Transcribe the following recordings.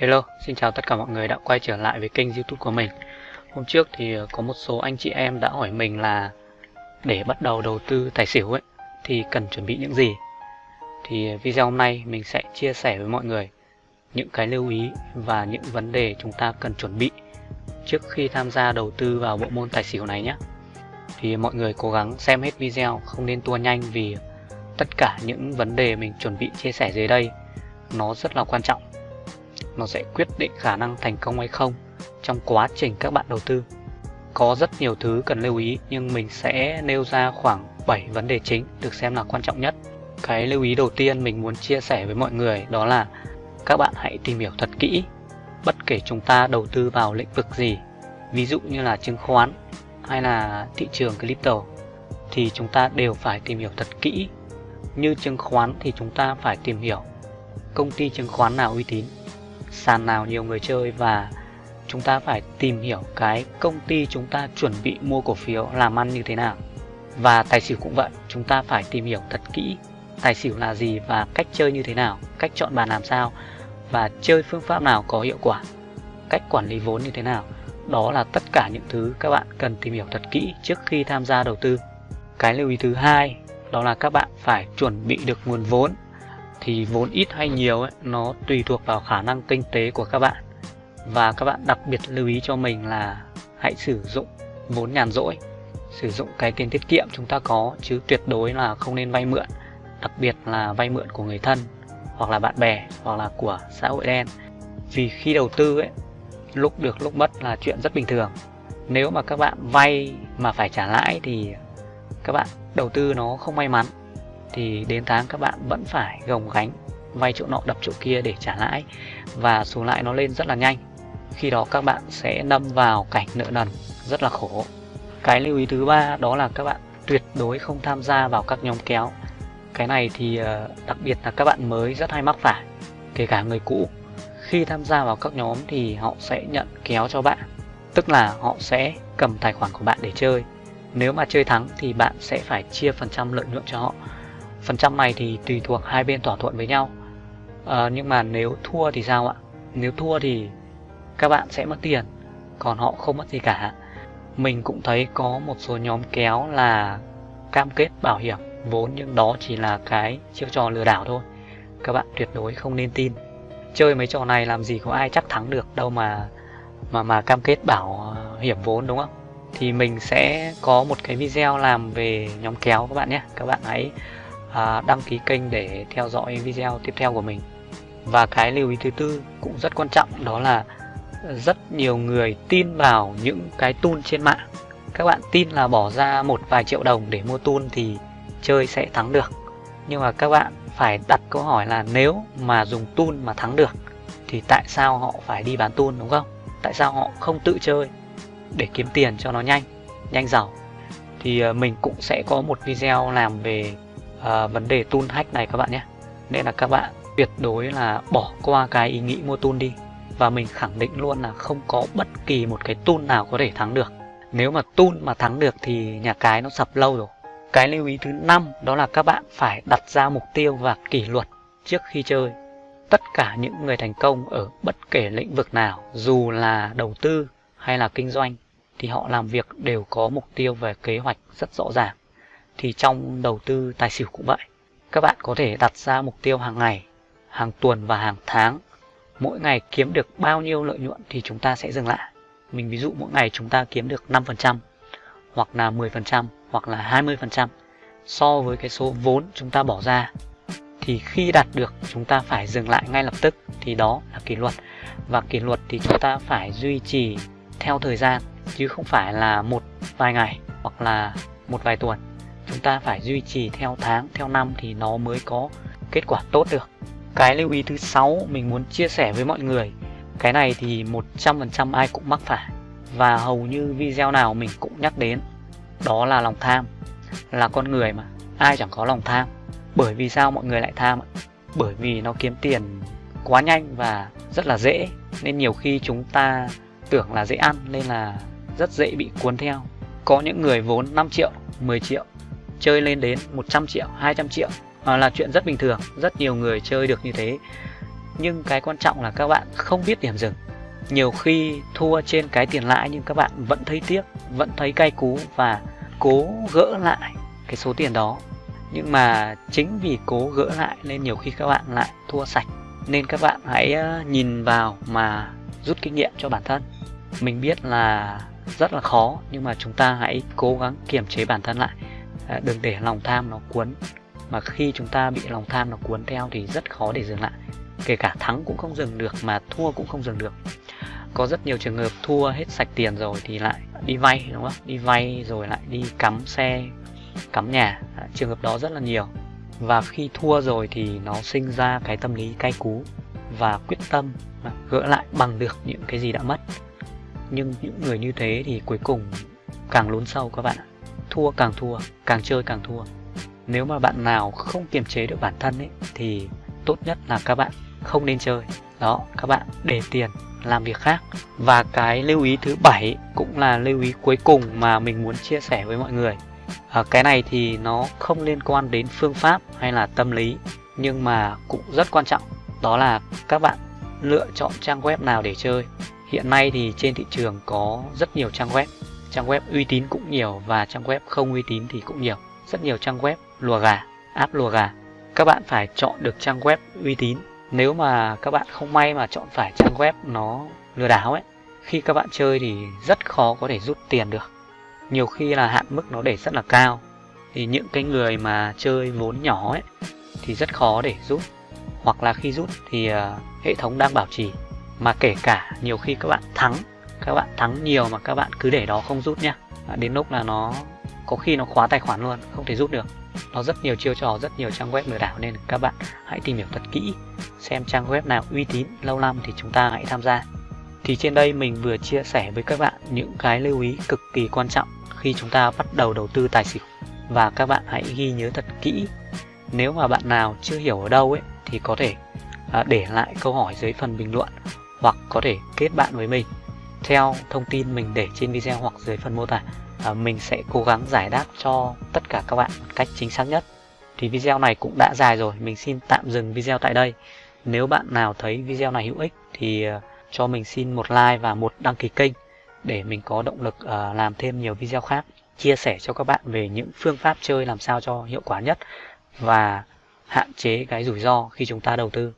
Hello, xin chào tất cả mọi người đã quay trở lại với kênh youtube của mình. Hôm trước thì ờ, có một số anh chị em đã hỏi mình là để bắt đầu đầu tư tài xỉu ấy thì cần chuẩn bị những gì? Thì ờ, video hôm nay mình sẽ chia sẻ với mọi người những cái lưu ý và những vấn đề chúng ta cần chuẩn bị trước khi tham gia đầu tư vào bộ môn tài xỉu này nhé. Thì mọi người cố gắng xem hết video không nên tua nhanh vì tất cả những vấn đề mình chuẩn bị chia sẻ dưới đây nó rất là quan trọng nó sẽ quyết định khả năng thành công hay không trong quá trình các bạn đầu tư. Có rất nhiều thứ cần lưu ý nhưng mình sẽ nêu ra khoảng 7 vấn đề chính được xem là quan trọng nhất. Cái lưu ý đầu tiên mình muốn chia sẻ với mọi người đó là các bạn hãy tìm hiểu thật kỹ bất kể chúng ta đầu tư vào lĩnh vực gì, ví dụ như là chứng khoán hay là thị trường crypto thì chúng ta đều phải tìm hiểu thật kỹ. Như chứng khoán thì chúng ta phải tìm hiểu công ty chứng khoán nào uy tín sàn nào nhiều người chơi và chúng ta phải tìm hiểu cái công ty chúng ta chuẩn bị mua cổ phiếu làm ăn như thế nào. Và tài xỉu cũng vậy, chúng ta phải tìm hiểu thật kỹ tài xỉu là gì và cách chơi như thế nào, cách chọn bàn làm sao và chơi phương pháp nào có hiệu quả, cách quản lý vốn như thế nào. Đó là tất cả những thứ các bạn cần tìm hiểu thật kỹ trước khi tham gia đầu tư. Cái lưu ý thứ hai đó là các bạn phải chuẩn bị được nguồn vốn thì vốn ít hay nhiều ấy, nó tùy thuộc vào khả năng kinh tế của các bạn. Và các bạn đặc biệt lưu ý cho mình là hãy sử dụng vốn nhàn rỗi sử dụng cái tiền tiết kiệm chúng ta có chứ tuyệt đối là không nên vay mượn đặc biệt là vay mượn của người thân hoặc là bạn bè hoặc là của xã hội đen. Vì khi đầu tư ấy lúc được lúc mất là chuyện rất bình thường. Nếu mà các bạn vay mà phải trả lãi thì các bạn đầu tư nó không may mắn thì đến tháng các bạn vẫn phải gồng gánh, vay chỗ nọ đập chỗ kia để trả lãi, và số lãi nó lên rất là nhanh. Khi đó các bạn sẽ đâm vào cảnh nợ nần, rất là khổ. Cái lưu ý thứ ba đó là các bạn tuyệt đối không tham gia vào các nhóm kéo. Cái này thì ờ, đặc biệt là các bạn mới rất hay mắc phải, kể cả người cũ. Khi tham gia vào các nhóm thì họ sẽ nhận kéo cho bạn, tức là họ sẽ cầm tài khoản của bạn để chơi. Nếu mà chơi thắng thì bạn sẽ phải chia phần trăm lợi nhuận cho họ phần trăm này thì tùy thuộc hai bên thỏa thuận với nhau. À, nhưng mà nếu thua thì sao ạ? Nếu thua thì các bạn sẽ mất tiền còn họ không mất gì cả. Mình cũng thấy có một số nhóm kéo là cam kết bảo hiểm vốn nhưng đó chỉ là cái chiêu trò lừa đảo thôi. Các bạn tuyệt đối không nên tin. Chơi mấy trò này làm gì có ai chắc thắng được đâu mà mà mà cam kết bảo hiểm vốn đúng không? Thì mình sẽ có một cái video làm về nhóm kéo các bạn nhé. Các bạn hãy à, đăng ký kênh để theo dõi video tiếp theo của mình. Và cái lưu ý thứ tư cũng rất quan trọng đó là rất nhiều người tin vào những cái tool trên mạng. Các bạn tin là bỏ ra một vài triệu đồng để mua tool thì chơi sẽ thắng được. Nhưng mà các bạn phải đặt câu hỏi là nếu mà dùng tool mà thắng được thì tại sao họ phải đi bán tool đúng không? Tại sao họ không tự chơi để kiếm tiền cho nó nhanh nhanh giàu? Thì ờ, mình cũng sẽ có một video làm về à, vấn đề tool hack này các bạn nhé. Nên là các bạn tuyệt đối là bỏ qua cái ý nghĩ mua tool đi. Và mình khẳng định luôn là không có bất kỳ một cái tool nào có thể thắng được. Nếu mà tool mà thắng được thì nhà cái nó sập lâu rồi. Cái lưu ý thứ năm đó là các bạn phải đặt ra mục tiêu và kỷ luật trước khi chơi. Tất cả những người thành công ở bất kể lĩnh vực nào dù là đầu tư hay là kinh doanh thì họ làm việc đều có mục tiêu về kế hoạch rất rõ ràng thì trong đầu tư tài xỉu cũng vậy. Các bạn có thể đặt ra mục tiêu hàng ngày, hàng tuần và hàng tháng. Mỗi ngày kiếm được bao nhiêu lợi nhuận thì chúng ta sẽ dừng lại. Mình ví dụ mỗi ngày chúng ta kiếm được 5% hoặc là 10% hoặc là 20% so với cái số vốn chúng ta bỏ ra, thì khi đạt được chúng ta phải dừng lại ngay lập tức, thì đó là kỷ luật. Và kỷ luật thì chúng ta phải duy trì theo thời gian, chứ không phải là một vài ngày hoặc là một vài tuần chúng ta phải duy trì theo tháng, theo năm thì nó mới có kết quả tốt được. Cái lưu ý thứ sáu mình muốn chia sẻ với mọi người, cái này thì 100% ai cũng mắc phải. Và hầu như video nào mình cũng nhắc đến, đó là lòng tham, là con người mà. Ai chẳng có lòng tham? Bởi vì sao mọi người lại tham bởi vì nó kiếm tiền quá nhanh và rất là dễ. Nên nhiều khi chúng ta tưởng là dễ ăn nên là rất dễ bị cuốn theo. Có những người vốn 5 triệu 10 triệu chơi lên đến 100 triệu 200 triệu. À, là chuyện rất bình thường rất nhiều người chơi được như thế. Nhưng cái quan trọng là các bạn không biết điểm dừng. Nhiều khi thua trên cái tiền lãi nhưng các bạn vẫn thấy tiếc vẫn thấy cay cú và cố gỡ lại cái số tiền đó. Nhưng mà chính vì cố gỡ lại nên nhiều khi các bạn lại thua sạch. Nên các bạn hãy ờ, nhìn vào mà rút kinh nghiệm cho bản thân. Mình biết là rất là khó nhưng mà chúng ta hãy cố gắng kiềm chế bản thân lại à, đừng để lòng tham nó cuốn. Mà khi chúng ta bị lòng tham nó cuốn theo thì rất khó để dừng lại. Kể cả thắng cũng không dừng được mà thua cũng không dừng được. Có rất nhiều trường hợp thua hết sạch tiền rồi thì lại đi vay đúng không? Đi vay rồi lại đi cắm xe cắm nhà. À, trường hợp đó rất là nhiều. Và khi thua rồi thì nó sinh ra cái tâm lý cay cú và quyết tâm gỡ lại bằng được những cái gì đã mất. Nhưng những người như thế thì cuối cùng càng lún sâu các bạn ạ thua càng thua càng chơi càng thua. Nếu mà bạn nào không kiềm chế được bản thân ấy thì tốt nhất là các bạn không nên chơi. Đó các bạn để tiền làm việc khác. Và cái lưu ý thứ bảy cũng là lưu ý cuối cùng mà mình muốn chia sẻ với mọi người. À, cái này thì nó không liên quan đến phương pháp hay là tâm lý nhưng mà cũng rất quan trọng. Đó là các bạn lựa chọn trang web nào để chơi. Hiện nay thì trên thị trường có rất nhiều trang web trang web uy tín cũng nhiều và trang web không uy tín thì cũng nhiều. Rất nhiều trang web lùa gà app lùa gà. Các bạn phải chọn được trang web uy tín. Nếu mà các bạn không may mà chọn phải trang web nó lừa đảo ấy khi các bạn chơi thì rất khó có thể rút tiền được. Nhiều khi là hạn mức nó để rất là cao. Thì những cái người mà chơi vốn nhỏ ấy thì rất khó để rút. Hoặc là khi rút thì uh, hệ thống đang bảo trì. Mà kể cả nhiều khi các bạn thắng các bạn thắng nhiều mà các bạn cứ để đó không rút nhá. Đến lúc là nó, có khi nó khóa tài khoản luôn, không thể rút được. Nó rất nhiều chiêu trò, rất nhiều trang web lừa đảo nên các bạn hãy tìm hiểu thật kỹ. Xem trang web nào uy tín, lâu năm thì chúng ta hãy tham gia. Thì trên đây mình vừa chia sẻ với các bạn những cái lưu ý cực kỳ quan trọng khi chúng ta bắt đầu đầu tư tài xỉu. Và các bạn hãy ghi nhớ thật kỹ. Nếu mà bạn nào chưa hiểu ở đâu ấy, thì có thể à, để lại câu hỏi dưới phần bình luận hoặc có thể kết bạn với mình theo thông tin mình để trên video hoặc dưới phần mô tả. À, mình sẽ cố gắng giải đáp cho tất cả các bạn một cách chính xác nhất. Thì video này cũng đã dài rồi mình xin tạm dừng video tại đây. Nếu bạn nào thấy video này hữu ích thì à, cho mình xin một like và một đăng ký kênh để mình có động lực uh, làm thêm nhiều video khác chia sẻ cho các bạn về những phương pháp chơi làm sao cho hiệu quả nhất và hạn chế cái rủi ro khi chúng ta đầu tư.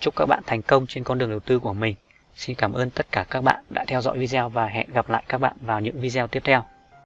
Chúc các bạn thành công trên con đường đầu tư của mình xin cảm ơn tất cả các bạn đã theo dõi video và hẹn gặp lại các bạn vào những video tiếp theo.